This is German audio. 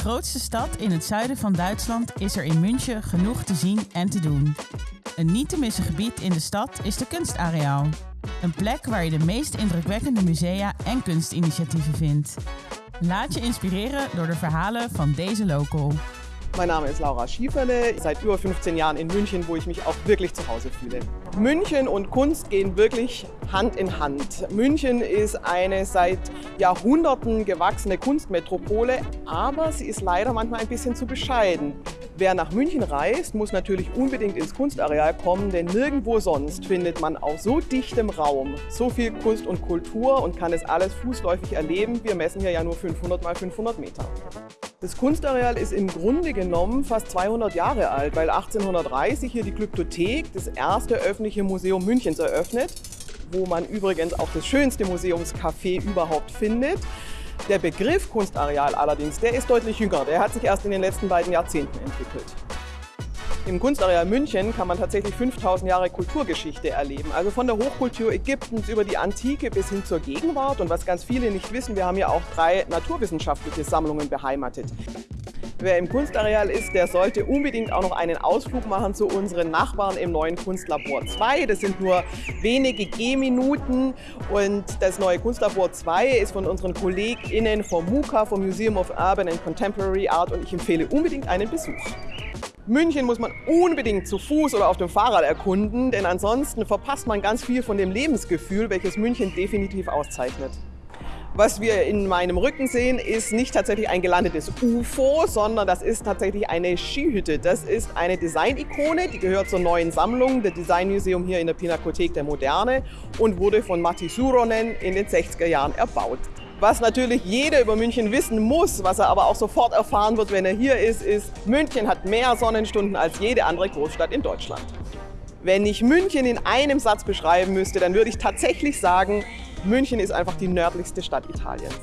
grootste stad in het zuiden van Duitsland is er in München genoeg te zien en te doen. Een niet te missen gebied in de stad is de Kunstareaal. Een plek waar je de meest indrukwekkende musea en kunstinitiatieven vindt. Laat je inspireren door de verhalen van deze local. Mein Name ist Laura Schieferle, seit über 15 Jahren in München, wo ich mich auch wirklich zu Hause fühle. München und Kunst gehen wirklich Hand in Hand. München ist eine seit Jahrhunderten gewachsene Kunstmetropole, aber sie ist leider manchmal ein bisschen zu bescheiden. Wer nach München reist, muss natürlich unbedingt ins Kunstareal kommen, denn nirgendwo sonst findet man auf so dichtem Raum so viel Kunst und Kultur und kann es alles fußläufig erleben. Wir messen hier ja nur 500 mal 500 Meter. Das Kunstareal ist im Grunde genommen fast 200 Jahre alt, weil 1830 hier die Glyptothek, das erste öffentliche Museum Münchens, eröffnet, wo man übrigens auch das schönste Museumscafé überhaupt findet. Der Begriff Kunstareal allerdings, der ist deutlich jünger. Der hat sich erst in den letzten beiden Jahrzehnten entwickelt. Im Kunstareal München kann man tatsächlich 5000 Jahre Kulturgeschichte erleben. Also von der Hochkultur Ägyptens über die Antike bis hin zur Gegenwart. Und was ganz viele nicht wissen, wir haben ja auch drei naturwissenschaftliche Sammlungen beheimatet. Wer im Kunstareal ist, der sollte unbedingt auch noch einen Ausflug machen zu unseren Nachbarn im neuen Kunstlabor 2. Das sind nur wenige Gehminuten und das neue Kunstlabor 2 ist von unseren KollegInnen vom MUCA, vom Museum of Urban and Contemporary Art und ich empfehle unbedingt einen Besuch. München muss man unbedingt zu Fuß oder auf dem Fahrrad erkunden, denn ansonsten verpasst man ganz viel von dem Lebensgefühl, welches München definitiv auszeichnet. Was wir in meinem Rücken sehen, ist nicht tatsächlich ein gelandetes UFO, sondern das ist tatsächlich eine Skihütte. Das ist eine Design-Ikone, die gehört zur neuen Sammlung, der Design Museum hier in der Pinakothek der Moderne und wurde von Matti Suronen in den 60er Jahren erbaut. Was natürlich jeder über München wissen muss, was er aber auch sofort erfahren wird, wenn er hier ist, ist, München hat mehr Sonnenstunden als jede andere Großstadt in Deutschland. Wenn ich München in einem Satz beschreiben müsste, dann würde ich tatsächlich sagen, München ist einfach die nördlichste Stadt Italiens.